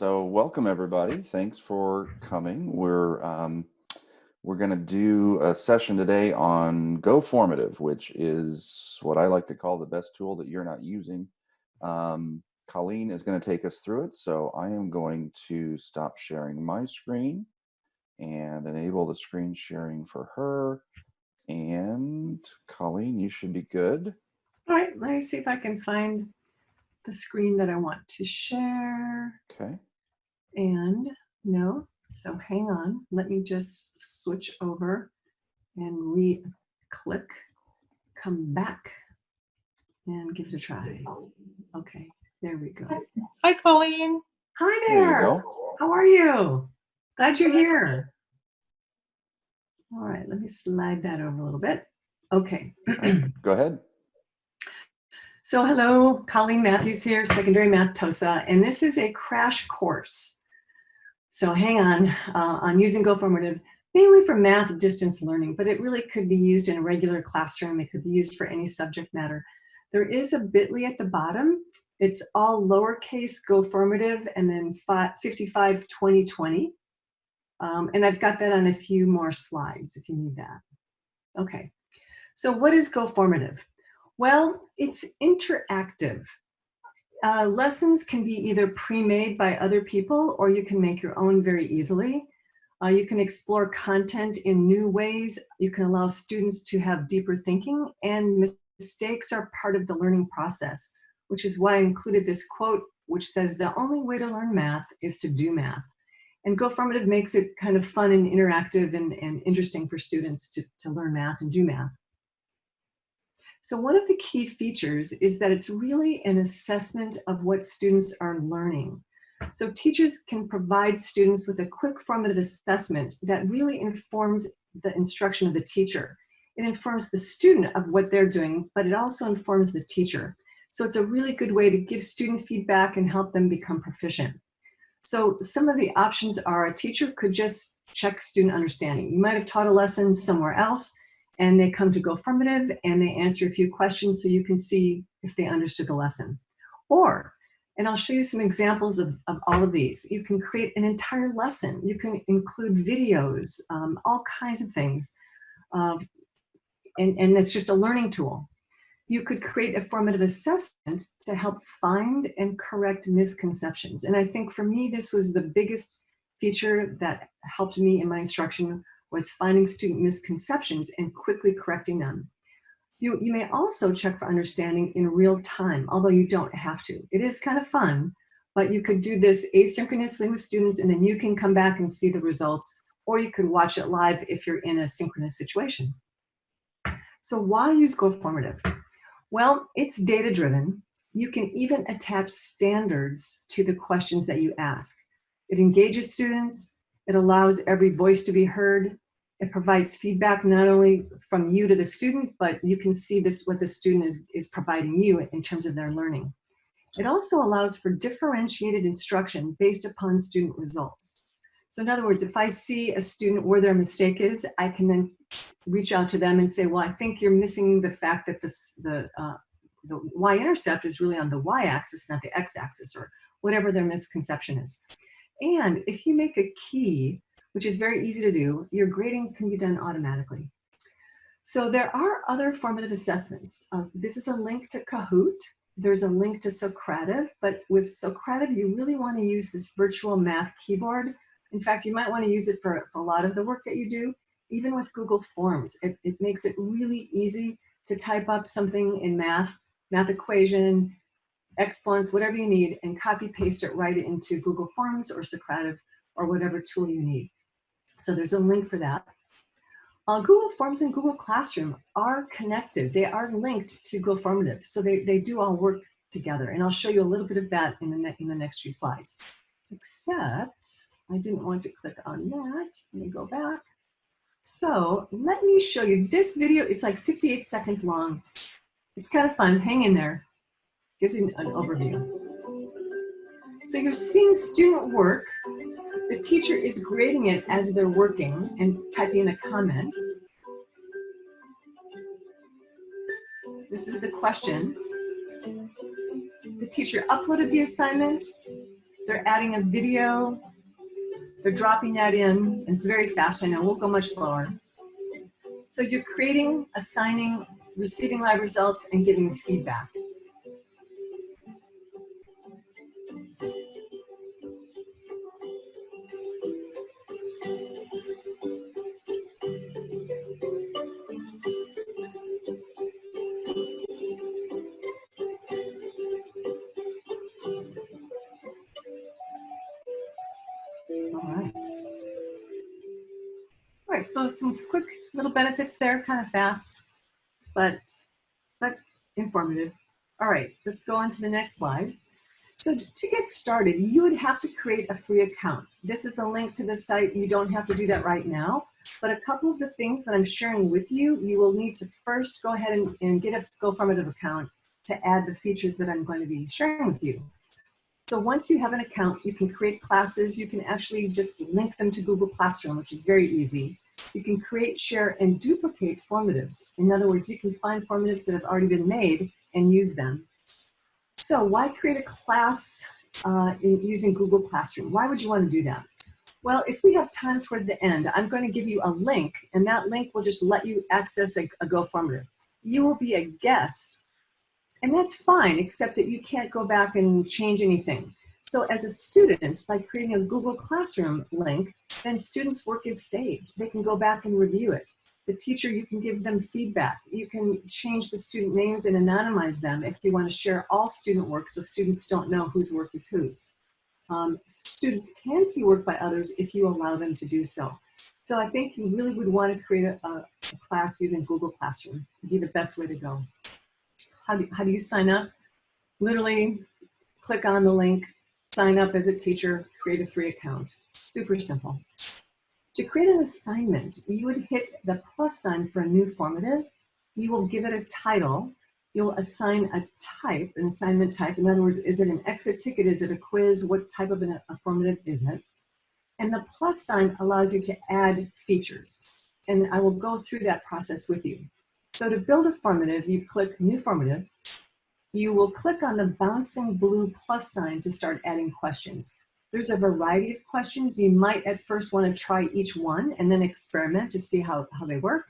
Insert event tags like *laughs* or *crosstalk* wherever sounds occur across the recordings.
so welcome everybody. Thanks for coming. We're um, we're going to do a session today on GoFormative, which is what I like to call the best tool that you're not using. Um, Colleen is going to take us through it, so I am going to stop sharing my screen and enable the screen sharing for her. And Colleen, you should be good. All right, let me see if I can find the screen that I want to share. Okay. And no, so hang on. Let me just switch over and re-click, come back and give it a try. Okay, there we go. Hi, Colleen. Hi There there. How are you? Glad you're here. All right, let me slide that over a little bit. Okay. *clears throat* Go ahead. So hello, Colleen Matthews here, Secondary Math TOSA, and this is a crash course. So hang on, uh, on using GoFormative, mainly for math distance learning, but it really could be used in a regular classroom. It could be used for any subject matter. There is a bit.ly at the bottom. It's all lowercase GoFormative and then 55 2020. Um, and I've got that on a few more slides if you need that. Okay, so what is GoFormative? Well, it's interactive. Uh, lessons can be either pre-made by other people or you can make your own very easily. Uh, you can explore content in new ways. You can allow students to have deeper thinking and mistakes are part of the learning process, which is why I included this quote, which says the only way to learn math is to do math. And GoFormative makes it kind of fun and interactive and, and interesting for students to, to learn math and do math. So one of the key features is that it's really an assessment of what students are learning. So teachers can provide students with a quick formative assessment that really informs the instruction of the teacher. It informs the student of what they're doing, but it also informs the teacher. So it's a really good way to give student feedback and help them become proficient. So some of the options are a teacher could just check student understanding. You might have taught a lesson somewhere else and they come to GoFormative and they answer a few questions so you can see if they understood the lesson. Or, and I'll show you some examples of, of all of these, you can create an entire lesson. You can include videos, um, all kinds of things. Uh, and, and it's just a learning tool. You could create a formative assessment to help find and correct misconceptions. And I think for me, this was the biggest feature that helped me in my instruction was finding student misconceptions and quickly correcting them. You, you may also check for understanding in real time, although you don't have to. It is kind of fun, but you could do this asynchronously with students and then you can come back and see the results, or you could watch it live if you're in a synchronous situation. So why use GoFormative? Well, it's data driven. You can even attach standards to the questions that you ask. It engages students, it allows every voice to be heard. It provides feedback not only from you to the student, but you can see this what the student is, is providing you in terms of their learning. It also allows for differentiated instruction based upon student results. So in other words, if I see a student where their mistake is, I can then reach out to them and say, well, I think you're missing the fact that this, the, uh, the y-intercept is really on the y-axis, not the x-axis, or whatever their misconception is. And if you make a key, which is very easy to do, your grading can be done automatically. So there are other formative assessments. Uh, this is a link to Kahoot. There's a link to Socrative, but with Socrative, you really want to use this virtual math keyboard. In fact, you might want to use it for, for a lot of the work that you do, even with Google Forms. It, it makes it really easy to type up something in math, math equation, exponents, whatever you need, and copy paste it right into Google Forms or Socrative or whatever tool you need. So there's a link for that. Uh, Google Forms and Google Classroom are connected. They are linked to GoFormative, so they, they do all work together. And I'll show you a little bit of that in the, in the next few slides. Except I didn't want to click on that. Let me go back. So let me show you. This video is like 58 seconds long. It's kind of fun. Hang in there gives you an overview. So you're seeing student work. The teacher is grading it as they're working and typing a comment. This is the question. The teacher uploaded the assignment. They're adding a video. They're dropping that in. It's very fast. I know we'll go much slower. So you're creating, assigning, receiving live results, and giving feedback. So some quick little benefits there, kind of fast, but, but informative. All right, let's go on to the next slide. So to get started, you would have to create a free account. This is a link to the site. You don't have to do that right now, but a couple of the things that I'm sharing with you, you will need to first go ahead and, and get a GoFormative account to add the features that I'm going to be sharing with you. So once you have an account, you can create classes. You can actually just link them to Google Classroom, which is very easy. You can create, share, and duplicate formatives. In other words, you can find formatives that have already been made and use them. So why create a class uh, in, using Google Classroom? Why would you want to do that? Well, if we have time toward the end, I'm going to give you a link, and that link will just let you access a, a GoFormative. You will be a guest and that's fine, except that you can't go back and change anything. So as a student, by creating a Google Classroom link, then students' work is saved. They can go back and review it. The teacher, you can give them feedback. You can change the student names and anonymize them if you want to share all student work so students don't know whose work is whose. Um, students can see work by others if you allow them to do so. So I think you really would want to create a, a class using Google Classroom. It'd be the best way to go. How do, how do you sign up? Literally click on the link, sign up as a teacher, create a free account. Super simple. To create an assignment, you would hit the plus sign for a new formative. You will give it a title. You'll assign a type, an assignment type. In other words, is it an exit ticket? Is it a quiz? What type of an, a formative is it? And the plus sign allows you to add features. And I will go through that process with you. So to build a formative, you click New Formative. You will click on the bouncing blue plus sign to start adding questions. There's a variety of questions. You might at first want to try each one and then experiment to see how, how they work.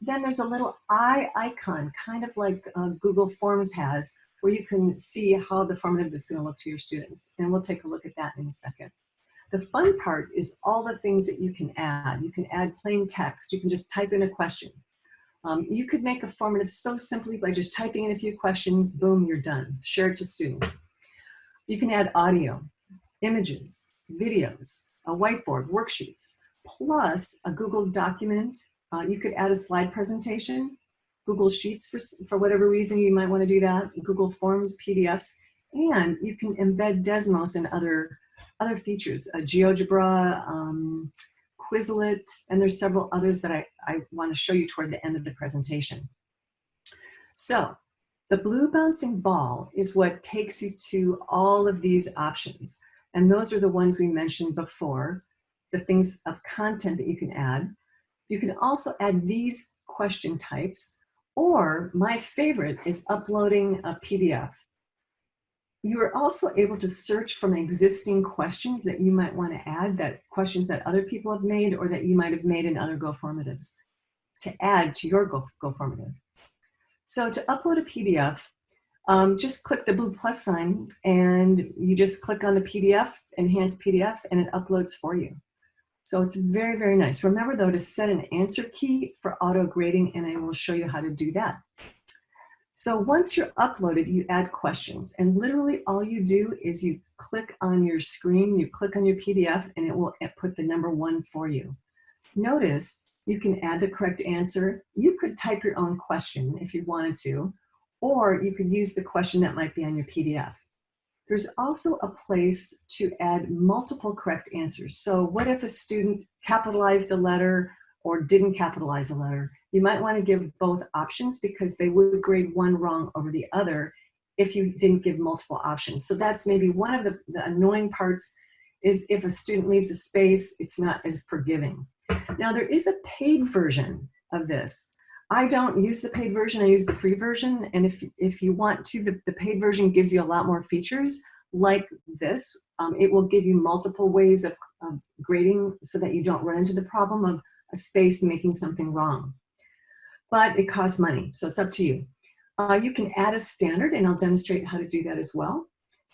Then there's a little eye icon, kind of like uh, Google Forms has, where you can see how the formative is going to look to your students. And we'll take a look at that in a second. The fun part is all the things that you can add. You can add plain text. You can just type in a question. Um, you could make a formative so simply by just typing in a few questions, boom, you're done. Share it to students. You can add audio, images, videos, a whiteboard, worksheets, plus a Google document. Uh, you could add a slide presentation, Google Sheets for, for whatever reason you might want to do that, Google Forms, PDFs, and you can embed Desmos and other, other features, GeoGebra, um, Quizlet, and there's several others that I, I want to show you toward the end of the presentation. So the blue bouncing ball is what takes you to all of these options. And those are the ones we mentioned before, the things of content that you can add. You can also add these question types, or my favorite is uploading a PDF. You are also able to search from existing questions that you might want to add, that questions that other people have made or that you might have made in other GoFormatives to add to your Go, GoFormative. So to upload a PDF, um, just click the blue plus sign and you just click on the PDF, enhance PDF, and it uploads for you. So it's very, very nice. Remember though to set an answer key for auto grading and I will show you how to do that. So once you're uploaded, you add questions and literally all you do is you click on your screen, you click on your PDF and it will put the number one for you. Notice you can add the correct answer. You could type your own question if you wanted to, or you could use the question that might be on your PDF. There's also a place to add multiple correct answers. So what if a student capitalized a letter or didn't capitalize a letter? You might want to give both options because they would grade one wrong over the other if you didn't give multiple options. So that's maybe one of the, the annoying parts is if a student leaves a space, it's not as forgiving. Now there is a paid version of this. I don't use the paid version, I use the free version. And if, if you want to, the, the paid version gives you a lot more features. like this. Um, it will give you multiple ways of, of grading so that you don't run into the problem of a space making something wrong. But it costs money, so it's up to you. Uh, you can add a standard, and I'll demonstrate how to do that as well.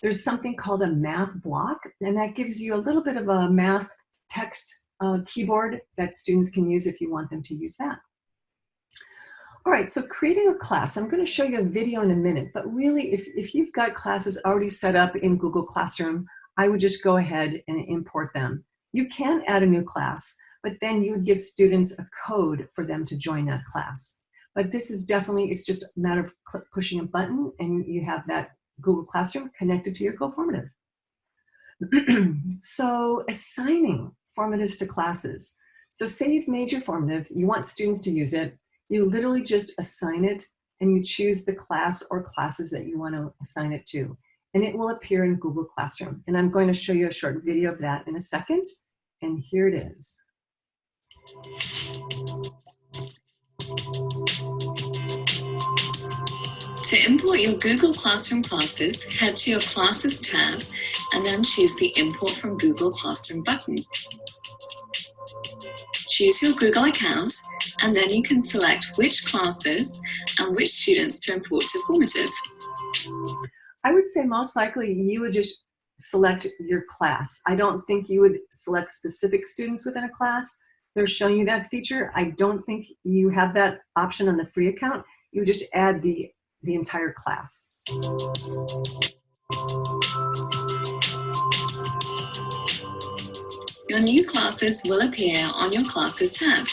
There's something called a math block, and that gives you a little bit of a math text uh, keyboard that students can use if you want them to use that. All right, so creating a class. I'm going to show you a video in a minute, but really if, if you've got classes already set up in Google Classroom, I would just go ahead and import them. You can add a new class, but then you would give students a code for them to join that class. But this is definitely, it's just a matter of pushing a button and you have that Google Classroom connected to your GoFormative. *clears throat* so assigning formatives to classes. So say you've made your formative, you want students to use it, you literally just assign it and you choose the class or classes that you want to assign it to. And it will appear in Google Classroom. And I'm going to show you a short video of that in a second. And here it is. To import your Google Classroom classes, head to your Classes tab and then choose the Import from Google Classroom button. Choose your Google account and then you can select which classes and which students to import to Formative. I would say most likely you would just select your class. I don't think you would select specific students within a class. They're showing you that feature. I don't think you have that option on the free account. You just add the, the entire class. Your new classes will appear on your Classes tab,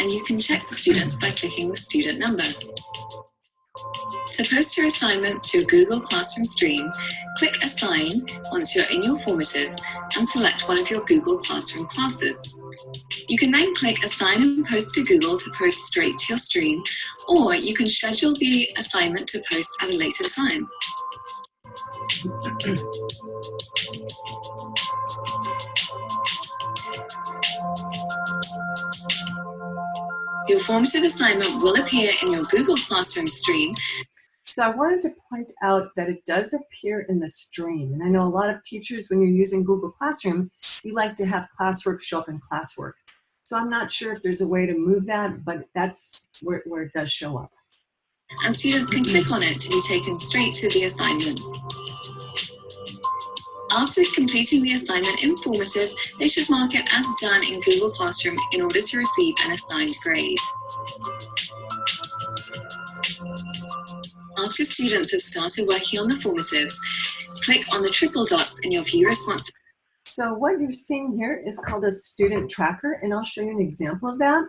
and you can check the students by clicking the student number. To post your assignments to your Google Classroom stream, click Assign once you're in your formative and select one of your Google Classroom classes. You can then click Assign and Post to Google to post straight to your stream, or you can schedule the assignment to post at a later time. Your formative assignment will appear in your Google Classroom stream. So I wanted to point out that it does appear in the stream. And I know a lot of teachers, when you're using Google Classroom, you like to have classwork show up in classwork. So I'm not sure if there's a way to move that, but that's where, where it does show up. And students can click on it to be taken straight to the assignment. After completing the assignment informative, they should mark it as done in Google Classroom in order to receive an assigned grade. After students have started working on the formative, click on the triple dots in your view response. So what you're seeing here is called a student tracker, and I'll show you an example of that.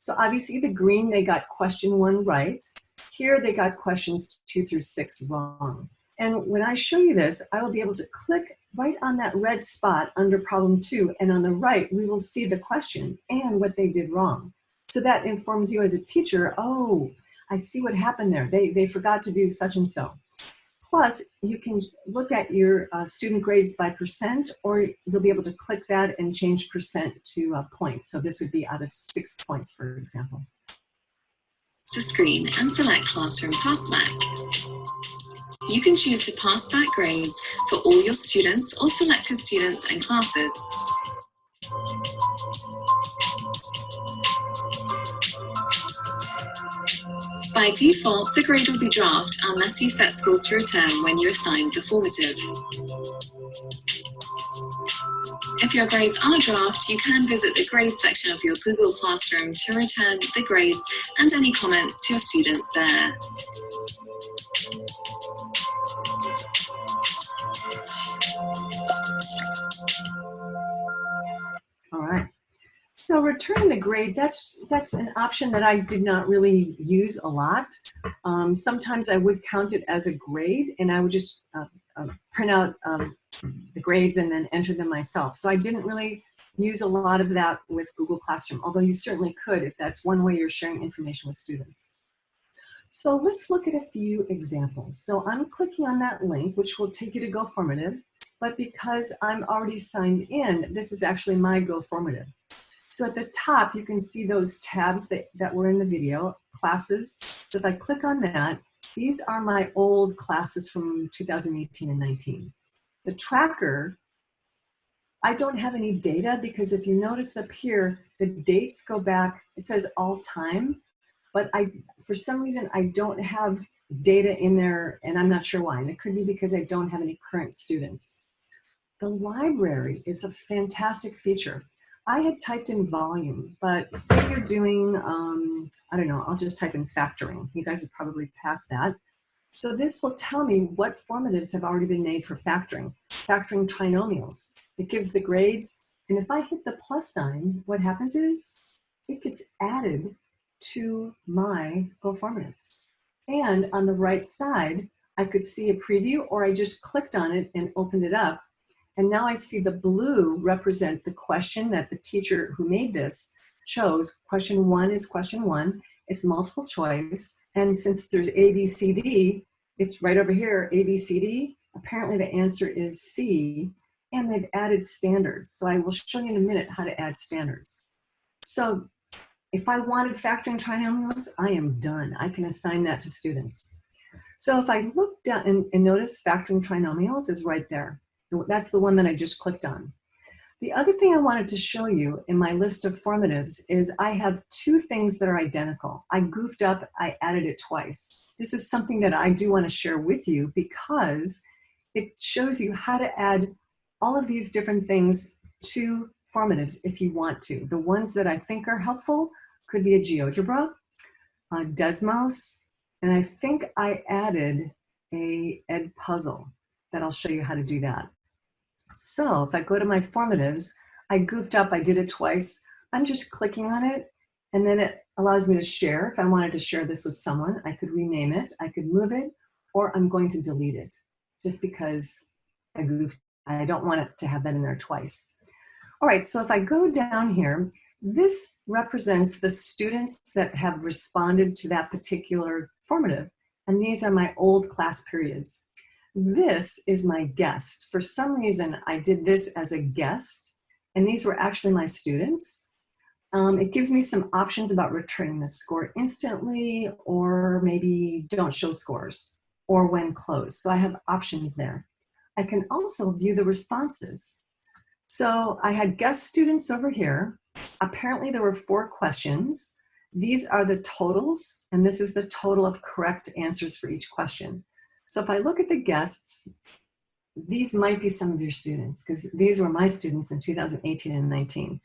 So obviously the green, they got question one right. Here they got questions two through six wrong. And when I show you this, I will be able to click right on that red spot under problem two. And on the right, we will see the question and what they did wrong. So that informs you as a teacher, oh, I see what happened there. They, they forgot to do such and so. Plus, you can look at your uh, student grades by percent, or you'll be able to click that and change percent to uh, points. So this would be out of six points, for example. To screen and select Classroom Passback. You can choose to pass back grades for all your students or selected students and classes. By default, the grade will be draft unless you set scores to return when you assign the formative. If your grades are draft, you can visit the grades section of your Google Classroom to return the grades and any comments to your students there. So returning the grade, that's, that's an option that I did not really use a lot. Um, sometimes I would count it as a grade and I would just uh, uh, print out um, the grades and then enter them myself. So I didn't really use a lot of that with Google Classroom, although you certainly could if that's one way you're sharing information with students. So let's look at a few examples. So I'm clicking on that link, which will take you to GoFormative, but because I'm already signed in, this is actually my GoFormative. So at the top, you can see those tabs that, that were in the video, classes. So if I click on that, these are my old classes from 2018 and 19. The tracker, I don't have any data because if you notice up here, the dates go back, it says all time, but I, for some reason, I don't have data in there and I'm not sure why. And it could be because I don't have any current students. The library is a fantastic feature. I had typed in volume, but say you're doing, um, I don't know, I'll just type in factoring. You guys are probably past that. So this will tell me what formatives have already been made for factoring, factoring trinomials. It gives the grades, and if I hit the plus sign, what happens is it gets added to my GoFormatives. And on the right side, I could see a preview or I just clicked on it and opened it up. And now I see the blue represent the question that the teacher who made this chose. Question one is question one. It's multiple choice. And since there's A, B, C, D, it's right over here, A, B, C, D. Apparently the answer is C. And they've added standards. So I will show you in a minute how to add standards. So if I wanted factoring trinomials, I am done. I can assign that to students. So if I look down and, and notice factoring trinomials is right there. That's the one that I just clicked on. The other thing I wanted to show you in my list of formatives is I have two things that are identical. I goofed up, I added it twice. This is something that I do want to share with you because it shows you how to add all of these different things to formatives if you want to. The ones that I think are helpful could be a GeoGebra, a Desmos, and I think I added a Edpuzzle that I'll show you how to do that. So if I go to my formatives, I goofed up, I did it twice. I'm just clicking on it and then it allows me to share. If I wanted to share this with someone, I could rename it, I could move it, or I'm going to delete it just because I goofed. I don't want it to have that in there twice. All right, so if I go down here, this represents the students that have responded to that particular formative, and these are my old class periods. This is my guest. For some reason, I did this as a guest, and these were actually my students. Um, it gives me some options about returning the score instantly, or maybe don't show scores, or when closed. So I have options there. I can also view the responses. So I had guest students over here. Apparently there were four questions. These are the totals, and this is the total of correct answers for each question. So if I look at the guests, these might be some of your students because these were my students in 2018 and 19.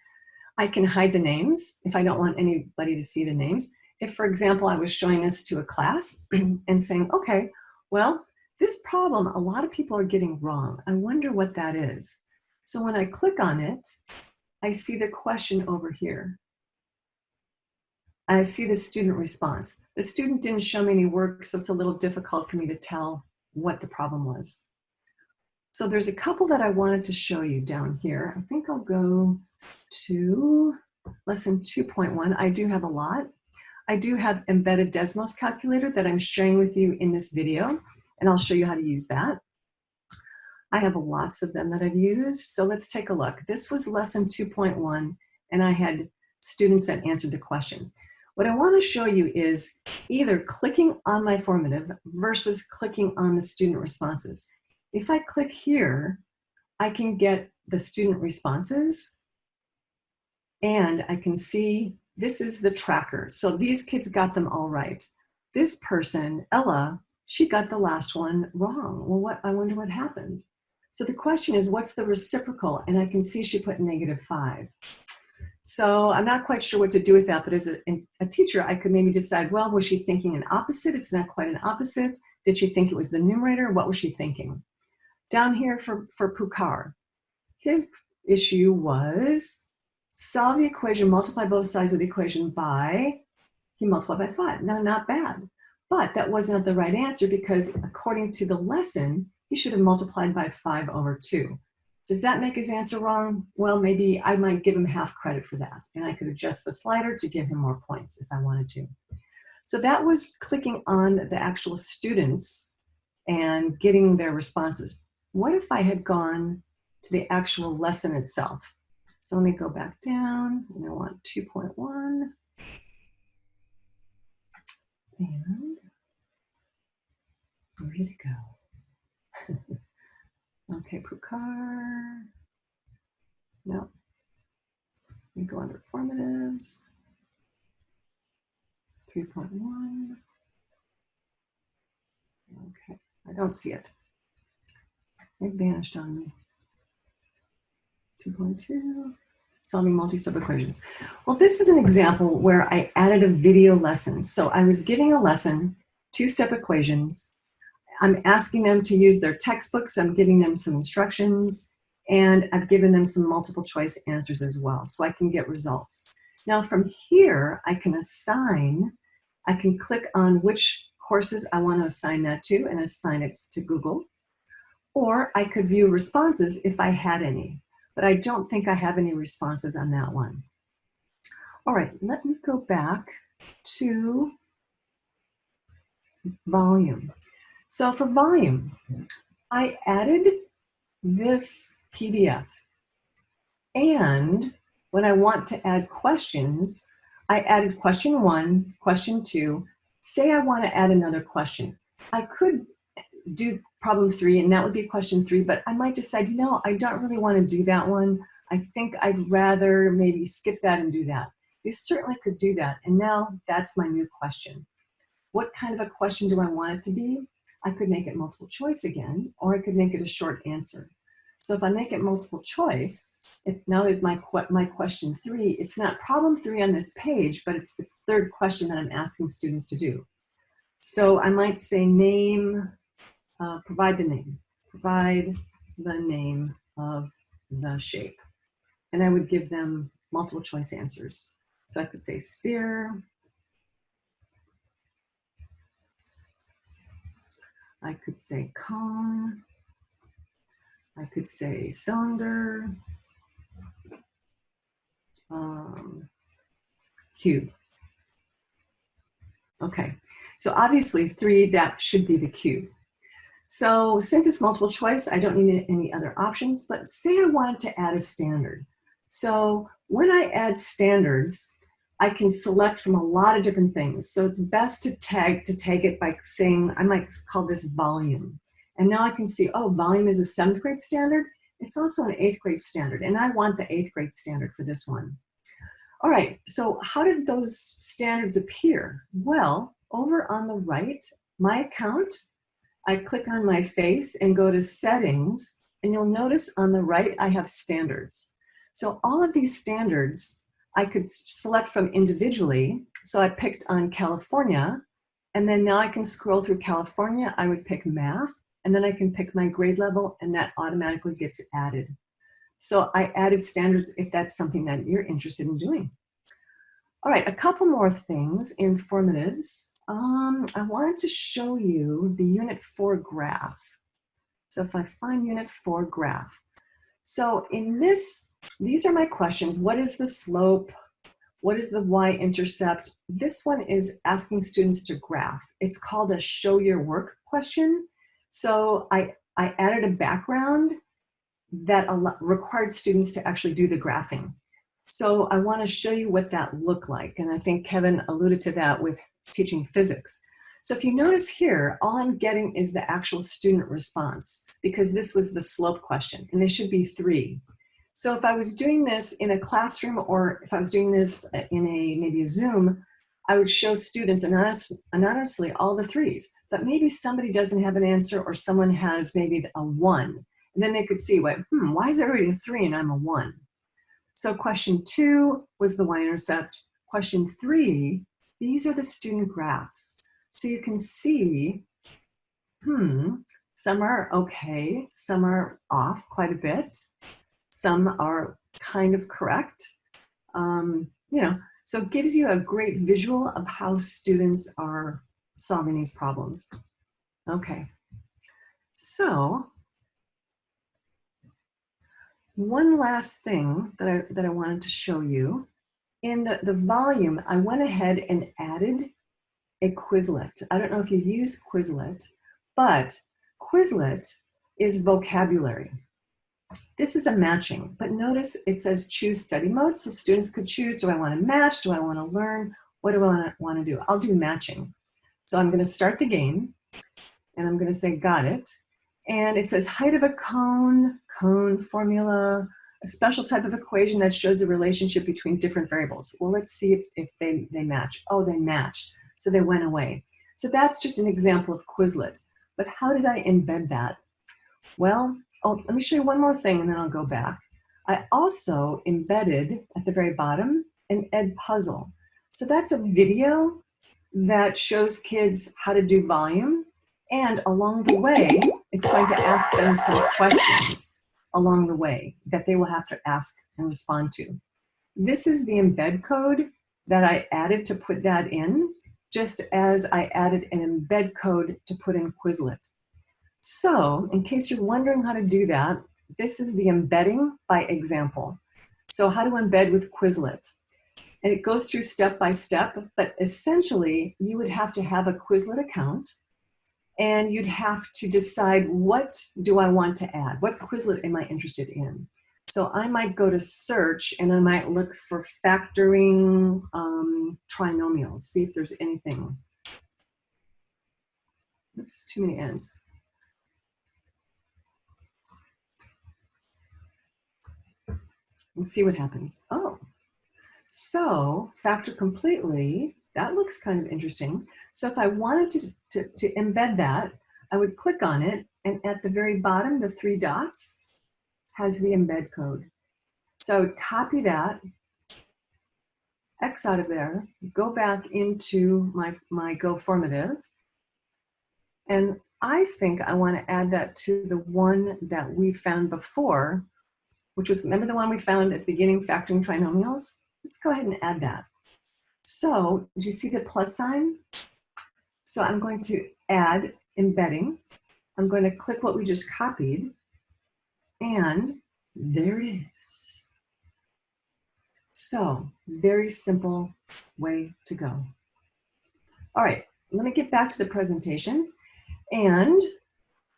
I can hide the names if I don't want anybody to see the names. If, for example, I was showing this to a class *clears throat* and saying, okay, well, this problem a lot of people are getting wrong. I wonder what that is. So when I click on it, I see the question over here. I see the student response. The student didn't show me any work, so it's a little difficult for me to tell what the problem was. So there's a couple that I wanted to show you down here. I think I'll go to lesson 2.1. I do have a lot. I do have embedded Desmos calculator that I'm sharing with you in this video, and I'll show you how to use that. I have lots of them that I've used. So let's take a look. This was lesson 2.1 and I had students that answered the question. What I want to show you is either clicking on my formative versus clicking on the student responses. If I click here, I can get the student responses and I can see this is the tracker. So these kids got them all right. This person, Ella, she got the last one wrong. Well, what I wonder what happened. So the question is, what's the reciprocal? And I can see she put negative five. So I'm not quite sure what to do with that, but as a, a, teacher, I could maybe decide, well, was she thinking an opposite? It's not quite an opposite. Did she think it was the numerator? What was she thinking? Down here for, for Pukar, his issue was solve the equation, multiply both sides of the equation by, he multiplied by five. Now, not bad, but that wasn't the right answer because according to the lesson, he should have multiplied by 5 over 2. Does that make his answer wrong? Well, maybe I might give him half credit for that. And I could adjust the slider to give him more points if I wanted to. So that was clicking on the actual students and getting their responses. What if I had gone to the actual lesson itself? So let me go back down and I want 2.1. And where did it go? *laughs* Okay, Pukar. No. We go under formatives. 3.1. Okay, I don't see it. It vanished on me. 2.2, solving multi-step equations. Well, this is an example where I added a video lesson. So I was giving a lesson, two-step equations. I'm asking them to use their textbooks. I'm giving them some instructions and I've given them some multiple choice answers as well so I can get results. Now from here, I can assign, I can click on which courses I want to assign that to and assign it to Google. Or I could view responses if I had any, but I don't think I have any responses on that one. All right, let me go back to volume. So for volume, I added this PDF. And when I want to add questions, I added question one, question two. Say I want to add another question. I could do problem three, and that would be question three, but I might decide, you know, I don't really want to do that one. I think I'd rather maybe skip that and do that. You certainly could do that. And now that's my new question. What kind of a question do I want it to be? I could make it multiple choice again, or I could make it a short answer. So if I make it multiple choice, it now is my, my question three. It's not problem three on this page, but it's the third question that I'm asking students to do. So I might say name, uh, provide the name, provide the name of the shape. And I would give them multiple choice answers. So I could say sphere, I could say cone, I could say cylinder, um, cube. Okay, so obviously three, that should be the cube. So since it's multiple choice, I don't need any other options, but say I wanted to add a standard. So when I add standards, I can select from a lot of different things. So it's best to tag, to tag it by saying, I might call this volume. And now I can see, oh, volume is a seventh grade standard. It's also an eighth grade standard, and I want the eighth grade standard for this one. All right, so how did those standards appear? Well, over on the right, my account, I click on my face and go to settings, and you'll notice on the right, I have standards. So all of these standards, I could select from individually. So I picked on California, and then now I can scroll through California. I would pick math, and then I can pick my grade level and that automatically gets added. So I added standards if that's something that you're interested in doing. All right, a couple more things, informatives. Um, I wanted to show you the unit four graph. So if I find unit four graph. So in this, these are my questions. What is the slope? What is the y-intercept? This one is asking students to graph. It's called a show your work question. So I, I added a background that required students to actually do the graphing. So I want to show you what that looked like. And I think Kevin alluded to that with teaching physics. So if you notice here, all I'm getting is the actual student response because this was the slope question and there should be three. So if I was doing this in a classroom or if I was doing this in a maybe a Zoom, I would show students anonymous, anonymously all the threes, but maybe somebody doesn't have an answer or someone has maybe a one. And then they could see, what, hmm, why is everybody a three and I'm a one? So question two was the y-intercept. Question three, these are the student graphs. So you can see, hmm, some are okay, some are off quite a bit, some are kind of correct. Um, you know, so it gives you a great visual of how students are solving these problems. Okay, so one last thing that I, that I wanted to show you. In the, the volume, I went ahead and added a Quizlet. I don't know if you use Quizlet, but Quizlet is vocabulary. This is a matching, but notice it says choose study mode. So students could choose, do I want to match? Do I want to learn? What do I want to do? I'll do matching. So I'm going to start the game and I'm going to say got it. And it says height of a cone, cone formula, a special type of equation that shows a relationship between different variables. Well, let's see if, if they, they match. Oh, they matched. So they went away. So that's just an example of Quizlet. But how did I embed that? Well, oh, let me show you one more thing and then I'll go back. I also embedded at the very bottom an Edpuzzle. So that's a video that shows kids how to do volume. And along the way, it's going to ask them some questions along the way that they will have to ask and respond to. This is the embed code that I added to put that in, just as I added an embed code to put in Quizlet. So in case you're wondering how to do that, this is the embedding by example. So how to embed with Quizlet. And it goes through step by step, but essentially you would have to have a Quizlet account and you'd have to decide what do I want to add? What Quizlet am I interested in? So I might go to search and I might look for factoring um, trinomials, see if there's anything. Oops, too many ends. And see what happens. Oh, so factor completely, that looks kind of interesting. So if I wanted to, to, to embed that, I would click on it and at the very bottom, the three dots has the embed code. So I would copy that, X out of there, go back into my, my GoFormative, and I think I want to add that to the one that we found before, which was, remember the one we found at the beginning, factoring trinomials? Let's go ahead and add that. So, do you see the plus sign? So I'm going to add embedding. I'm going to click what we just copied, and there it is. So, very simple way to go. All right, let me get back to the presentation. And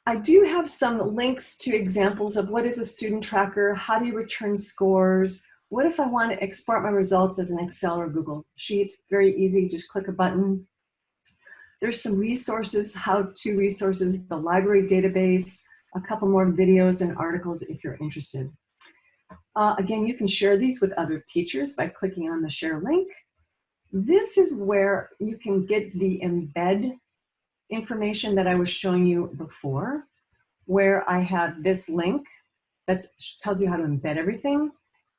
I do have some links to examples of what is a student tracker, how do you return scores, what if I want to export my results as an Excel or Google Sheet? Very easy, just click a button. There's some resources, how-to resources, the library database, a couple more videos and articles if you're interested. Uh, again, you can share these with other teachers by clicking on the share link. This is where you can get the embed information that I was showing you before, where I have this link that tells you how to embed everything.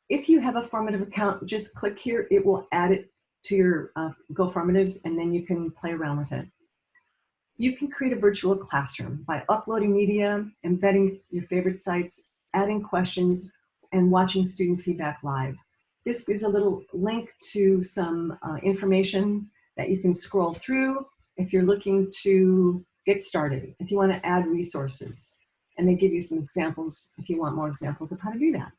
If you have a formative account, just click here. It will add it to your uh, GoFormatives and then you can play around with it. You can create a virtual classroom by uploading media, embedding your favorite sites, adding questions, and watching student feedback live. This is a little link to some uh, information that you can scroll through if you're looking to get started, if you want to add resources. And they give you some examples if you want more examples of how to do that.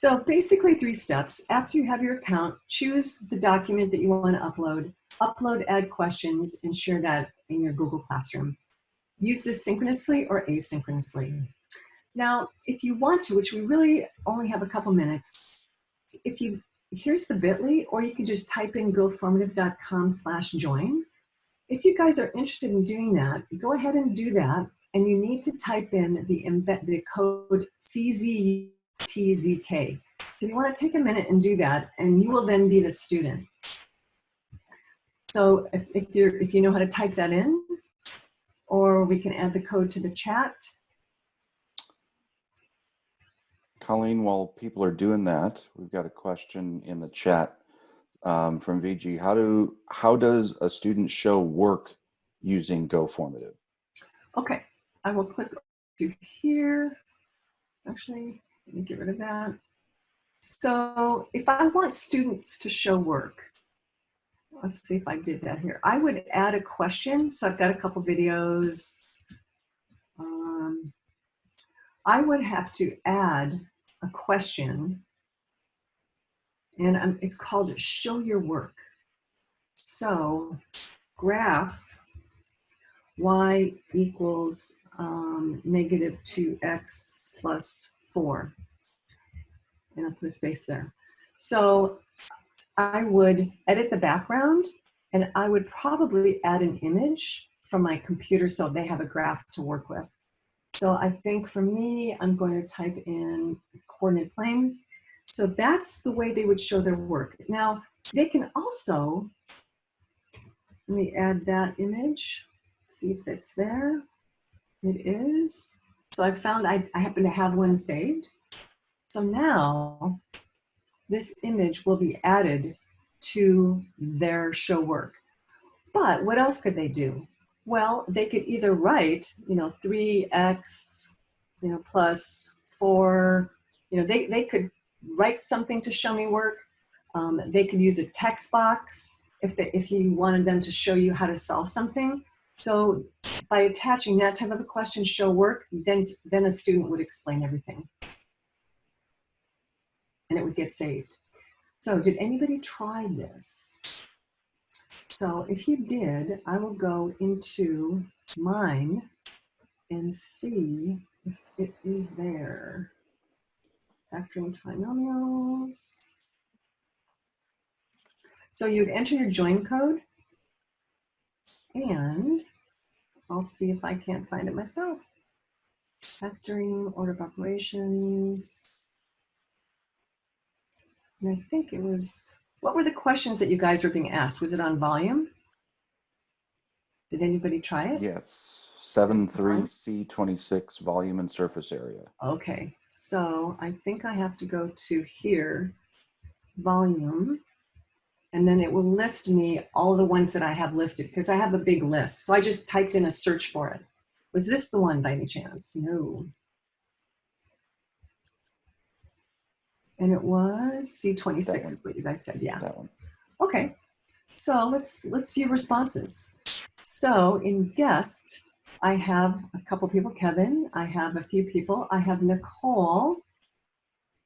So basically three steps. After you have your account, choose the document that you want to upload, upload, add questions, and share that in your Google Classroom. Use this synchronously or asynchronously. Now, if you want to, which we really only have a couple minutes, if you, here's the bit.ly, or you can just type in goformative.com slash join. If you guys are interested in doing that, go ahead and do that. And you need to type in the, embed, the code CZ TZK. So you want to take a minute and do that, and you will then be the student. So if, if, you're, if you know how to type that in, or we can add the code to the chat. Colleen, while people are doing that, we've got a question in the chat um, from VG. How do how does a student show work using GoFormative? Okay, I will click to here. Actually, let me get rid of that. So if I want students to show work, let's see if I did that here. I would add a question. So I've got a couple videos. Um, I would have to add a question and um, it's called show your work. So graph y equals um, negative 2x plus 4. And I'll put a space there. So I would edit the background and I would probably add an image from my computer so they have a graph to work with. So I think for me, I'm going to type in coordinate plane. So that's the way they would show their work. Now, they can also, let me add that image, see if it's there. It is. So I found I, I happen to have one saved. So now this image will be added to their show work. But what else could they do? Well, they could either write, you know, 3x, you know, plus 4, you know, they, they could write something to show me work. Um, they could use a text box if, they, if you wanted them to show you how to solve something. So by attaching that type of a question, show work, then, then a student would explain everything. And it would get saved. So did anybody try this? So if you did, I will go into mine and see if it is there. Factoring trinomials. So you'd enter your join code and I'll see if I can't find it myself. Factoring, order of operations. And I think it was, what were the questions that you guys were being asked? Was it on volume? Did anybody try it? Yes, seven three C twenty-six volume and surface area. Okay, so I think I have to go to here, volume, and then it will list me all the ones that I have listed because I have a big list. So I just typed in a search for it. Was this the one by any chance? No. And it was C26 is what you guys said, yeah. That one. Okay, so let's let's view responses. So in guest, I have a couple people, Kevin, I have a few people, I have Nicole,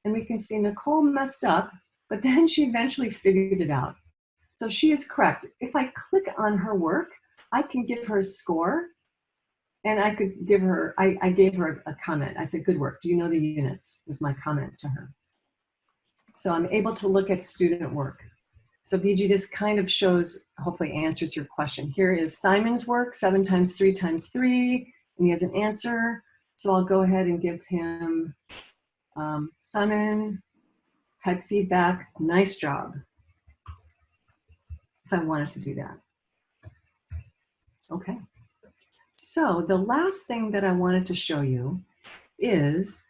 and we can see Nicole messed up, but then she eventually figured it out. So she is correct. If I click on her work, I can give her a score and I could give her, I, I gave her a comment. I said, good work. Do you know the units? Was my comment to her. So I'm able to look at student work. So VG, this kind of shows, hopefully answers your question. Here is Simon's work, seven times three times three, and he has an answer. So I'll go ahead and give him, um, Simon, type feedback, nice job. If I wanted to do that. Okay. So the last thing that I wanted to show you is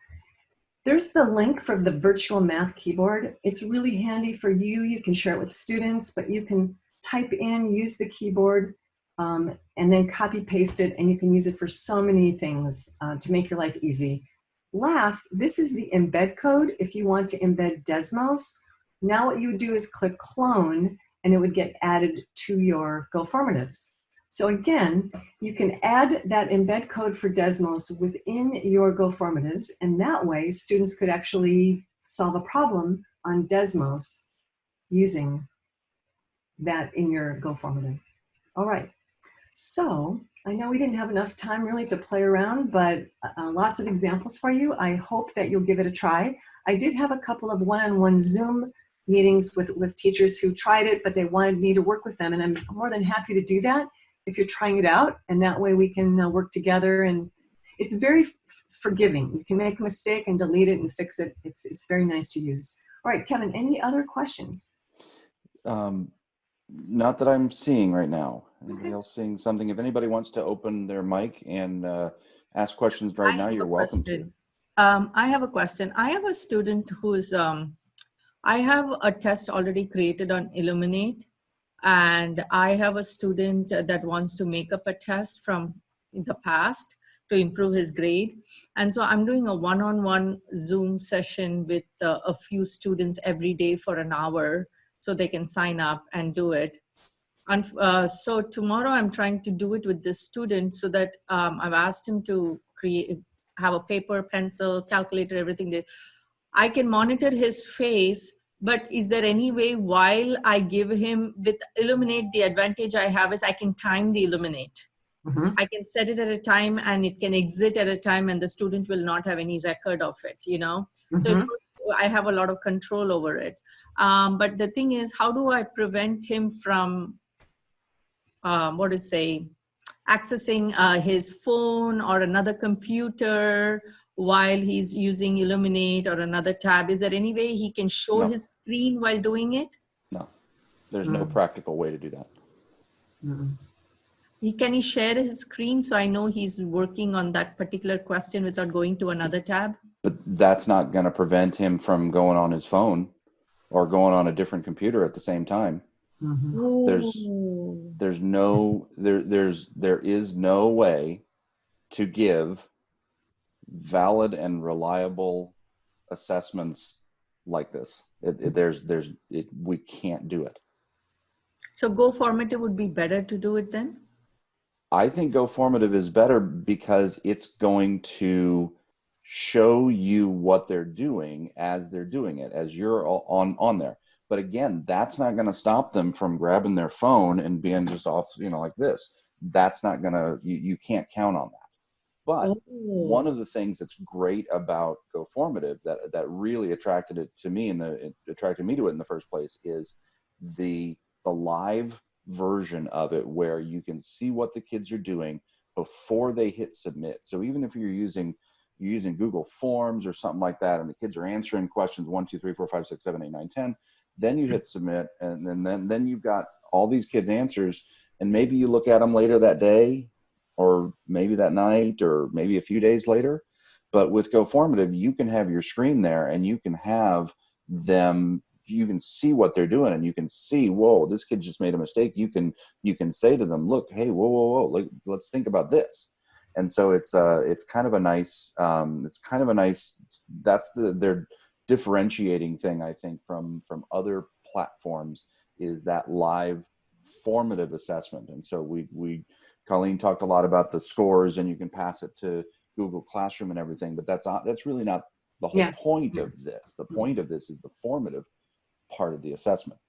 there's the link for the virtual math keyboard. It's really handy for you. You can share it with students, but you can type in, use the keyboard, um, and then copy paste it, and you can use it for so many things uh, to make your life easy. Last, this is the embed code if you want to embed Desmos. Now what you would do is click clone, and it would get added to your GoFormatives. So again, you can add that embed code for Desmos within your GoFormatives, and that way students could actually solve a problem on Desmos using that in your GoFormative. All right, so I know we didn't have enough time really to play around, but uh, lots of examples for you. I hope that you'll give it a try. I did have a couple of one-on-one -on -one Zoom meetings with, with teachers who tried it, but they wanted me to work with them, and I'm more than happy to do that if you're trying it out and that way we can uh, work together and it's very forgiving you can make a mistake and delete it and fix it it's it's very nice to use all right kevin any other questions Um, not that I'm seeing right now. Anybody else seeing something? If anybody wants to open their mic and uh, ask questions right I now, have you're a welcome to. question. Um, I have a question. I have a student who's, um, I have a test already created on Illuminate and I have a student that wants to make up a test from the past to improve his grade. And so I'm doing a one-on-one Zoom session with uh, a few students every day for an hour so they can sign up and do it. And uh, so tomorrow I'm trying to do it with this student so that um, I've asked him to create, have a paper, pencil, calculator, everything. I can monitor his face, but is there any way while I give him with Illuminate, the advantage I have is I can time the Illuminate. I can set it at a time and it can exit at a time and the student will not have any record of it, you know? So it would- I have a lot of control over it. Um, but the thing is, how do I prevent him from, um, what to say, accessing uh, his phone or another computer while he's using Illuminate or another tab? Is there any way he can show No. his screen while doing it? No, there's no Mm. practical way to do that. Mm. He, can he share his screen so I know he's working on that particular question without going to another tab? But that's not going to prevent him from going on his phone or going on a different computer at the same time. Mhm. There's- There's no there there's there is no way to give valid and reliable assessments like this. It, it- there's there's it, we can't do it. So Go Formative would be better to do it then? I think Go Formative is better because it's going to show you what they're doing as they're doing it, as you're on on there. But again, that's not going to stop them from grabbing their phone and being just off, you know, like this. That's not going to you, you can't count on that. But Oh. one of the things that's great about Go Formative that that really attracted it to me and the it attracted me to it in the first place is the the live version of it where you can see what the kids are doing before they hit submit. So even if you're using you're using Google Forms or something like that, and the kids are answering questions one, two, three, four, five, six, seven, eight, nine, ten, then you hit submit, and then then then you've got all these kids' answers, and maybe you look at them later that day, or maybe that night, or maybe a few days later. But with Go Formative, you can have your screen there, and you can have them. You can see what they're doing, and you can see, whoa, this kid just made a mistake. You can you can say to them, look, hey, whoa, whoa, whoa, look, let's think about this and so it's uh it's kind of a nice um it's kind of a nice that's the their differentiating thing i think from from other platforms is that live formative assessment. And so we we colleen talked a lot about the scores and you can pass it to google classroom and everything but that's not that's really not the whole Yeah. point of this. The point of this is the formative part of the assessment.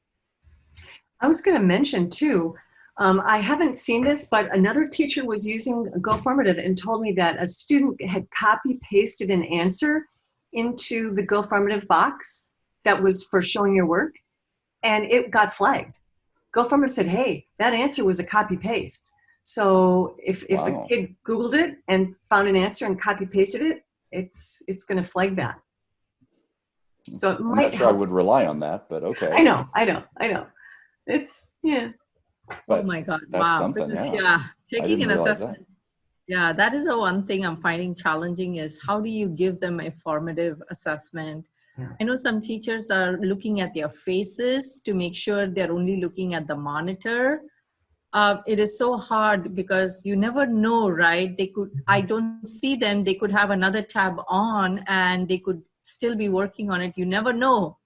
I was going to mention too, um, I haven't seen this, but another teacher was using Go Formative and told me that a student had copy pasted an answer into the Go Formative box that was for showing your work, and it got flagged. Go Formative said, "Hey, that answer was a copy paste." So if if Wow. a kid Googled it and found an answer and copy pasted it, it's it's going to flag that. So it i'm might not sure i would rely on that but okay I know, I know, I know. It's yeah. Oh my God, wow. yeah. yeah, taking an realize that. assessment. Yeah, that is the one thing I'm finding challenging is how do you give them a formative assessment? Yeah. I know some teachers are looking at their faces to make sure they're only looking at the monitor. Uh, it is so hard because you never know, right? They could, I don't see them, they could have another tab on and they could still be working on it. You never know.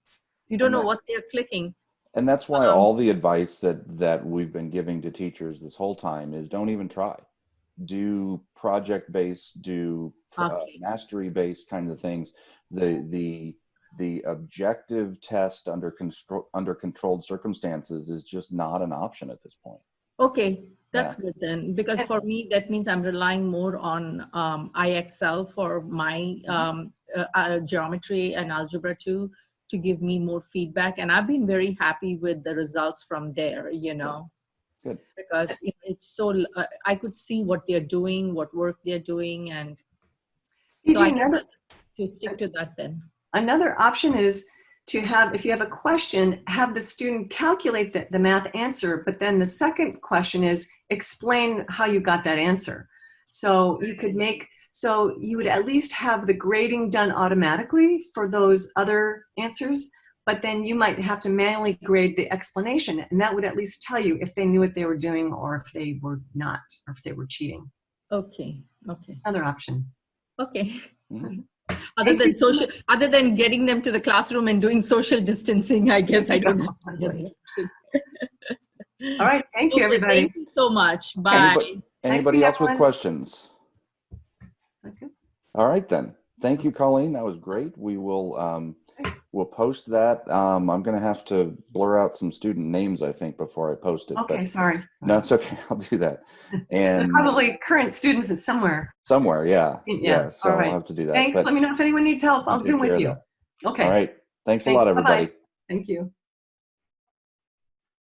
You don't know what they're clicking. And that's why Um, all the advice that that we've been giving to teachers this whole time is don't even try. Do project based, do uh, mastery based kinds of things. The the the objective test under control under controlled circumstances is just not an option at this point. Okay, that's good then, because for me, that means I'm relying more on um, IXL for my um, uh, uh, geometry and algebra too, to give me more feedback. And I've been very happy with the results from there, you know. Good. Because it's so, uh, I could see what they're doing, what work they're doing, and so PJ, I guess to stick to that then. another option is to have, if you have a question, have the student calculate the, the math answer, but then the second question is explain how you got that answer. So you could make, so you would at least have the grading done automatically for those other answers, but then you might have to manually grade the explanation, and that would at least tell you if they knew what they were doing or if they were not, or if they were cheating. Okay, okay, Another option. okay. Mhm. *laughs* Other than social, other than getting them to the classroom and doing social distancing, I guess I don't know. *laughs* All right, thank you, everybody. Thank you so much. Bye. Anybody- Anybody seeing else with everyone. questions? All right then. Thank you, Colleen. That was great. We will um, we'll post that. Um, I'm going to have to blur out some student names, I think, before I post it. Okay, sorry. no, it's okay. *laughs* I'll do that. *laughs* And probably current students is somewhere. somewhere, yeah, Yeah, So all right. I'll have to do that. Thanks. But Let me know if anyone needs help. I'll Zoom with you. that. Okay. All right. Thanks a Thanks. lot, Bye-bye. everybody. Thank you.